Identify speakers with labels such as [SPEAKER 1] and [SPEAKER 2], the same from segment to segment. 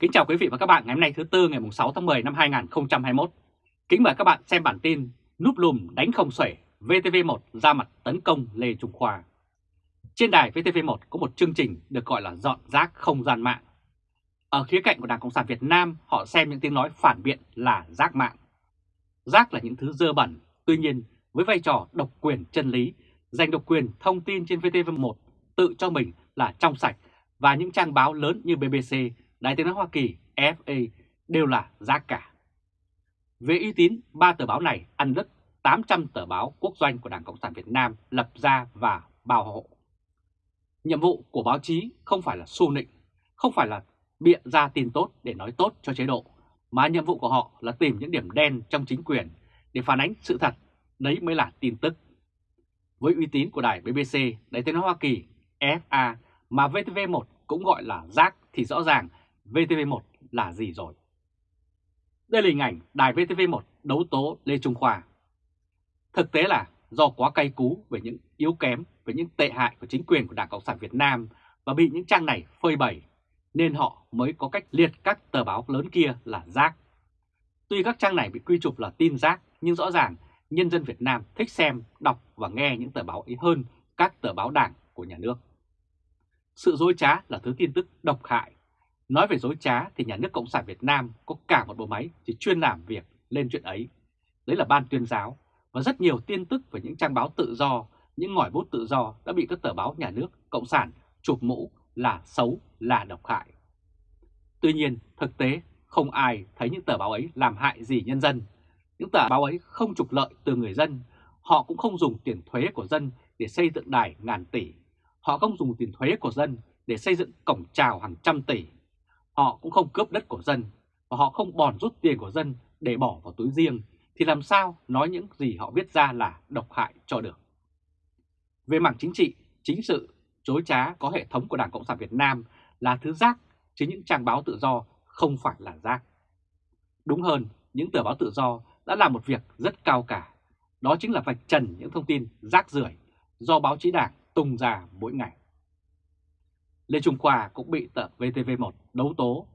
[SPEAKER 1] Kính chào quý vị và các bạn ngày hôm nay thứ Tư ngày 6 tháng 10 năm 2021. Kính mời các bạn xem bản tin núp lùm đánh không xuể VTV1 ra mặt tấn công Lê Trung Khoa. Trên đài VTV1 có một chương trình được gọi là dọn rác không gian mạng. Ở khía cạnh của Đảng Cộng sản Việt Nam họ xem những tiếng nói phản biện là rác mạng. Rác là những thứ dơ bẩn, tuy nhiên với vai trò độc quyền chân lý, giành độc quyền thông tin trên VTV1 tự cho mình là trong sạch và những trang báo lớn như BBC đài tiếng nói Hoa Kỳ, FA đều là giá cả. Về uy tín, ba tờ báo này ăn đứt 800 tờ báo quốc doanh của Đảng Cộng sản Việt Nam lập ra và bảo hộ. Nhiệm vụ của báo chí không phải là xu nịnh, không phải là biện ra tin tốt để nói tốt cho chế độ, mà nhiệm vụ của họ là tìm những điểm đen trong chính quyền để phản ánh sự thật, đấy mới là tin tức. Với uy tín của đài BBC, đài tiếng nói Hoa Kỳ, FA mà VTV1 cũng gọi là rác thì rõ ràng VTV1 là gì rồi. Đây là hình ảnh đài VTV1 đấu tố Lê Trung Khoa. Thực tế là do quá cay cú về những yếu kém, về những tệ hại của chính quyền của Đảng Cộng sản Việt Nam và bị những trang này phơi bày, nên họ mới có cách liệt các tờ báo lớn kia là rác. Tuy các trang này bị quy chụp là tin rác, nhưng rõ ràng nhân dân Việt Nam thích xem, đọc và nghe những tờ báo ấy hơn các tờ báo đảng của nhà nước. Sự dối trá là thứ tin tức độc hại Nói về dối trá thì nhà nước Cộng sản Việt Nam có cả một bộ máy chỉ chuyên làm việc lên chuyện ấy. Đấy là ban tuyên giáo và rất nhiều tin tức về những trang báo tự do, những ngòi bút tự do đã bị các tờ báo nhà nước Cộng sản chụp mũ là xấu, là độc hại. Tuy nhiên, thực tế không ai thấy những tờ báo ấy làm hại gì nhân dân. Những tờ báo ấy không trục lợi từ người dân, họ cũng không dùng tiền thuế của dân để xây dựng đài ngàn tỷ. Họ không dùng tiền thuế của dân để xây dựng cổng trào hàng trăm tỷ họ cũng không cướp đất của dân và họ không bòn rút tiền của dân để bỏ vào túi riêng thì làm sao nói những gì họ viết ra là độc hại cho được. Về mảng chính trị, chính sự, chối trá có hệ thống của Đảng Cộng sản Việt Nam là thứ rác, chứ những trang báo tự do không phải là rác. Đúng hơn, những tờ báo tự do đã làm một việc rất cao cả, đó chính là vạch trần những thông tin rác rưởi do báo chí đảng tung ra mỗi ngày. Lê Trung Khoa cũng bị tờ VTV1 đấu tố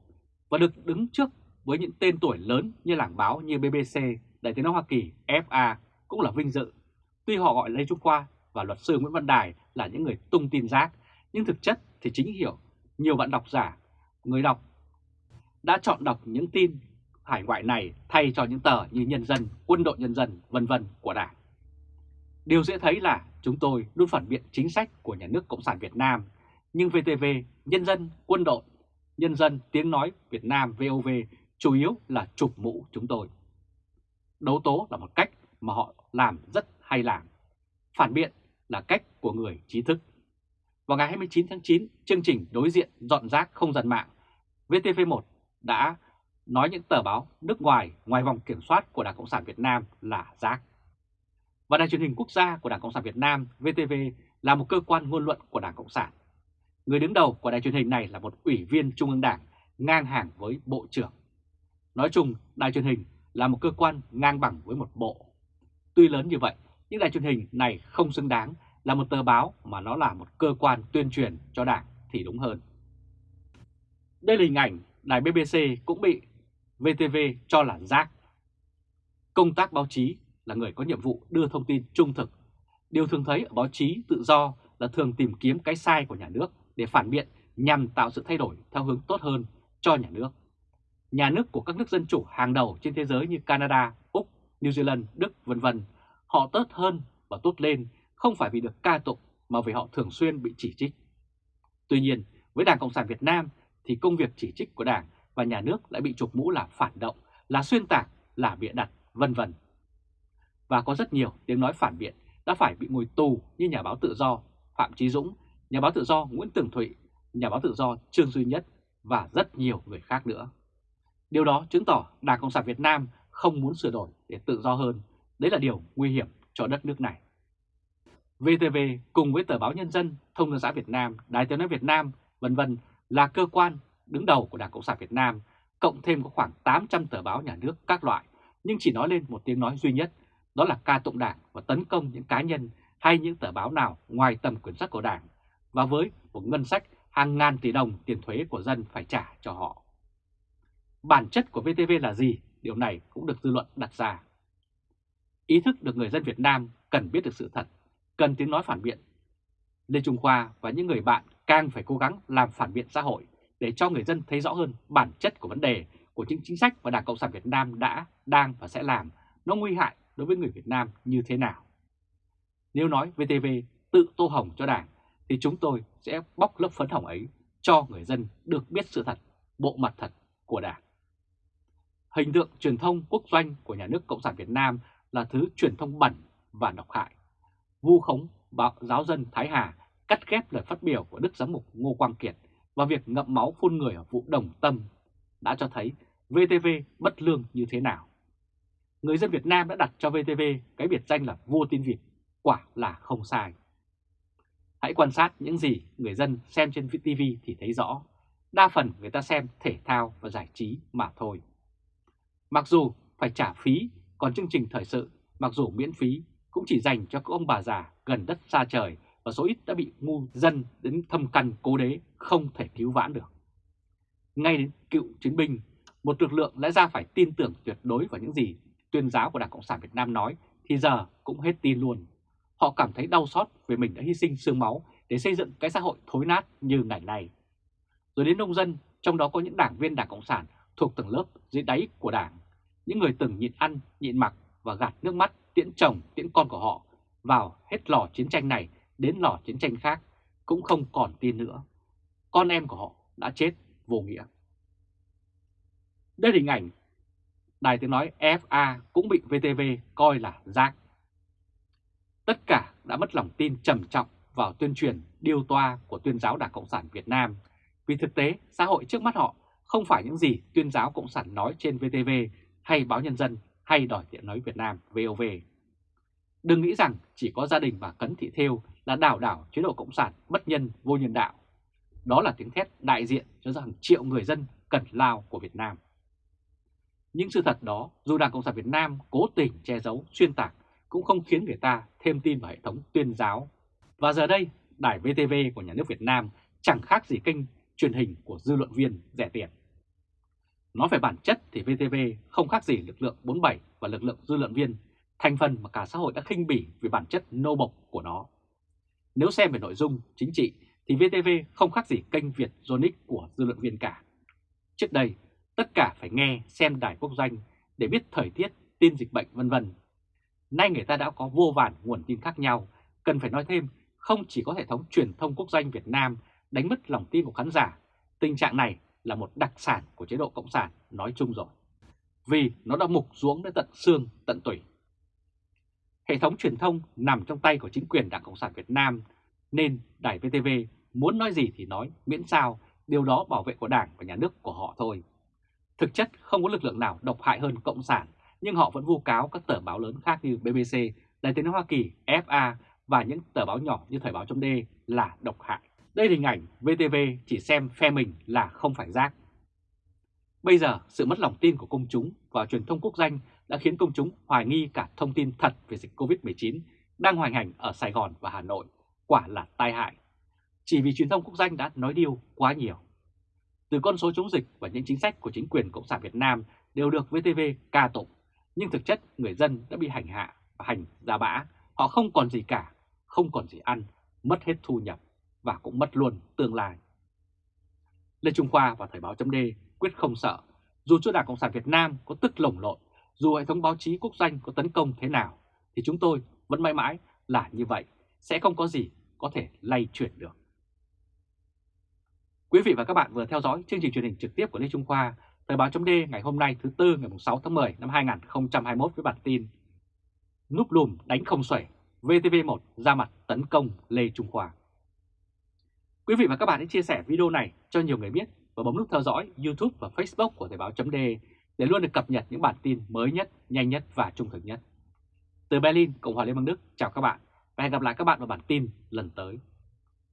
[SPEAKER 1] và được đứng trước với những tên tuổi lớn như làng báo như BBC, Đại tiếng nói Hoa Kỳ, FA cũng là vinh dự. Tuy họ gọi Lê Trung Khoa và luật sư Nguyễn Văn Đài là những người tung tin rác, nhưng thực chất thì chính hiểu nhiều bạn đọc giả, người đọc đã chọn đọc những tin hải ngoại này thay cho những tờ như Nhân dân, Quân đội Nhân dân, vân vân của Đảng. Điều dễ thấy là chúng tôi luôn phản biện chính sách của nhà nước Cộng sản Việt Nam nhưng VTV, Nhân dân, Quân đội, Nhân dân, Tiếng Nói Việt Nam VOV chủ yếu là chụp mũ chúng tôi. Đấu tố là một cách mà họ làm rất hay làm. Phản biện là cách của người trí thức. Vào ngày 29 tháng 9, chương trình đối diện dọn rác không gian mạng, VTV1 đã nói những tờ báo nước ngoài ngoài vòng kiểm soát của Đảng Cộng sản Việt Nam là rác. Và đài truyền hình quốc gia của Đảng Cộng sản Việt Nam VTV là một cơ quan ngôn luận của Đảng Cộng sản Người đứng đầu của đài truyền hình này là một ủy viên Trung ương Đảng ngang hàng với Bộ trưởng. Nói chung, đài truyền hình là một cơ quan ngang bằng với một bộ. Tuy lớn như vậy, nhưng đài truyền hình này không xứng đáng là một tờ báo mà nó là một cơ quan tuyên truyền cho Đảng thì đúng hơn. Đây là hình ảnh đài BBC cũng bị VTV cho là rác. Công tác báo chí là người có nhiệm vụ đưa thông tin trung thực. Điều thường thấy ở báo chí tự do là thường tìm kiếm cái sai của nhà nước để phản biện nhằm tạo sự thay đổi theo hướng tốt hơn cho nhà nước. Nhà nước của các nước dân chủ hàng đầu trên thế giới như Canada, Úc, New Zealand, Đức vân vân, họ tốt hơn và tốt lên không phải vì được ca tụng mà vì họ thường xuyên bị chỉ trích. Tuy nhiên, với Đảng Cộng sản Việt Nam thì công việc chỉ trích của Đảng và nhà nước lại bị chụp mũ là phản động, là xuyên tạc, là bịa đặt, vân vân. Và có rất nhiều tiếng nói phản biện đã phải bị ngồi tù như nhà báo tự do Phạm Chí Dũng nhà báo tự do Nguyễn Tường Thụy, nhà báo tự do Trương Duy Nhất và rất nhiều người khác nữa. Điều đó chứng tỏ Đảng Cộng sản Việt Nam không muốn sửa đổi để tự do hơn. Đấy là điều nguy hiểm cho đất nước này. VTV cùng với tờ báo Nhân dân, Thông tấn xã Việt Nam, Đài tiếng nói Việt Nam, vân vân là cơ quan đứng đầu của Đảng Cộng sản Việt Nam, cộng thêm có khoảng 800 tờ báo nhà nước các loại, nhưng chỉ nói lên một tiếng nói duy nhất, đó là ca tụng Đảng và tấn công những cá nhân hay những tờ báo nào ngoài tầm quyền sách của Đảng và với một ngân sách hàng ngàn tỷ đồng tiền thuế của dân phải trả cho họ. Bản chất của VTV là gì? Điều này cũng được dư luận đặt ra. Ý thức được người dân Việt Nam cần biết được sự thật, cần tiếng nói phản biện. Lê Trung Khoa và những người bạn càng phải cố gắng làm phản biện xã hội để cho người dân thấy rõ hơn bản chất của vấn đề của những chính sách mà Đảng Cộng sản Việt Nam đã, đang và sẽ làm nó nguy hại đối với người Việt Nam như thế nào. Nếu nói VTV tự tô hồng cho Đảng thì chúng tôi sẽ bóc lớp phấn hỏng ấy cho người dân được biết sự thật, bộ mặt thật của Đảng. Hình tượng truyền thông quốc doanh của nhà nước Cộng sản Việt Nam là thứ truyền thông bẩn và độc hại. Vu khống báo giáo dân Thái Hà cắt ghép lời phát biểu của Đức Giám mục Ngô Quang Kiệt và việc ngậm máu phun người ở vụ Đồng Tâm đã cho thấy VTV bất lương như thế nào. Người dân Việt Nam đã đặt cho VTV cái biệt danh là vua tin vịt, quả là không sai. Hãy quan sát những gì người dân xem trên TV thì thấy rõ. Đa phần người ta xem thể thao và giải trí mà thôi. Mặc dù phải trả phí, còn chương trình thời sự, mặc dù miễn phí, cũng chỉ dành cho các ông bà già gần đất xa trời và số ít đã bị ngu dân đến thâm căn cố đế không thể cứu vãn được. Ngay đến cựu chiến binh, một lực lượng lẽ ra phải tin tưởng tuyệt đối vào những gì tuyên giáo của Đảng Cộng sản Việt Nam nói thì giờ cũng hết tin luôn. Họ cảm thấy đau xót vì mình đã hy sinh xương máu để xây dựng cái xã hội thối nát như ngày nay. Rồi đến nông dân, trong đó có những đảng viên Đảng Cộng sản thuộc tầng lớp dưới đáy của Đảng, những người từng nhịn ăn, nhịn mặc và gạt nước mắt tiễn chồng, tiễn con của họ vào hết lò chiến tranh này đến lò chiến tranh khác cũng không còn tin nữa. Con em của họ đã chết vô nghĩa. Đây là hình ảnh Đài tiếng nói FA cũng bị VTV coi là rác. Đã mất lòng tin trầm trọng vào tuyên truyền, điều toa của tuyên giáo Đảng Cộng sản Việt Nam vì thực tế, xã hội trước mắt họ không phải những gì tuyên giáo Cộng sản nói trên VTV hay báo Nhân dân hay đòi tiện nói Việt Nam VOV. Đừng nghĩ rằng chỉ có gia đình bà Cấn Thị Thêu là đảo đảo chế độ Cộng sản bất nhân, vô nhân đạo. Đó là tiếng thét đại diện cho hàng triệu người dân cần lao của Việt Nam. Những sự thật đó, dù Đảng Cộng sản Việt Nam cố tình che giấu, xuyên tạc cũng không khiến người ta thêm tin vào hệ thống tuyên giáo. Và giờ đây, đài VTV của nhà nước Việt Nam chẳng khác gì kênh truyền hình của dư luận viên rẻ tiền. Nói về bản chất thì VTV không khác gì lực lượng 47 và lực lượng dư luận viên, thành phần mà cả xã hội đã khinh bỉ vì bản chất nô bộc của nó. Nếu xem về nội dung chính trị thì VTV không khác gì kênh Việt Zonic của dư luận viên cả. Trước đây, tất cả phải nghe xem đài quốc doanh để biết thời tiết, tin dịch bệnh vân vân. Nay người ta đã có vô vàn nguồn tin khác nhau, cần phải nói thêm không chỉ có hệ thống truyền thông quốc doanh Việt Nam đánh mất lòng tin của khán giả, tình trạng này là một đặc sản của chế độ Cộng sản nói chung rồi. Vì nó đã mục xuống đến tận xương, tận tủy. Hệ thống truyền thông nằm trong tay của chính quyền Đảng Cộng sản Việt Nam, nên Đài VTV muốn nói gì thì nói, miễn sao điều đó bảo vệ của Đảng và Nhà nước của họ thôi. Thực chất không có lực lượng nào độc hại hơn Cộng sản, nhưng họ vẫn vu cáo các tờ báo lớn khác như BBC, Đài tiếng nói Hoa Kỳ, FA và những tờ báo nhỏ như Thời báo chấm là độc hại. Đây là hình ảnh VTV chỉ xem phe mình là không phải rác. Bây giờ, sự mất lòng tin của công chúng và truyền thông quốc danh đã khiến công chúng hoài nghi cả thông tin thật về dịch COVID-19 đang hoành hành ở Sài Gòn và Hà Nội, quả là tai hại. Chỉ vì truyền thông quốc danh đã nói điều quá nhiều. Từ con số chống dịch và những chính sách của chính quyền Cộng sản Việt Nam đều được VTV ca tụng, nhưng thực chất người dân đã bị hành hạ và hành ra bã, họ không còn gì cả, không còn gì ăn, mất hết thu nhập và cũng mất luôn tương lai. Lê Trung Khoa và Thời báo chấm quyết không sợ, dù cho Đảng Cộng sản Việt Nam có tức lồng lộn, dù hệ thống báo chí quốc doanh có tấn công thế nào, thì chúng tôi vẫn mãi mãi là như vậy, sẽ không có gì có thể lay chuyển được. Quý vị và các bạn vừa theo dõi chương trình truyền hình trực tiếp của Lê Trung Khoa, Thời báo chấm ngày hôm nay thứ Tư ngày 6 tháng 10 năm 2021 với bản tin Núp lùm đánh không xuể, VTV1 ra mặt tấn công Lê Trung Khoa. Quý vị và các bạn hãy chia sẻ video này cho nhiều người biết và bấm nút theo dõi YouTube và Facebook của Thời báo chấm để luôn được cập nhật những bản tin mới nhất, nhanh nhất và trung thực nhất. Từ Berlin, Cộng hòa Liên bang Đức, chào các bạn và hẹn gặp lại các bạn vào bản tin lần tới.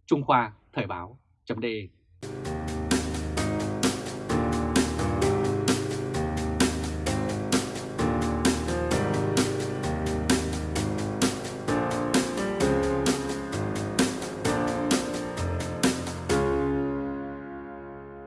[SPEAKER 1] Trung Khoa Thời báo chấm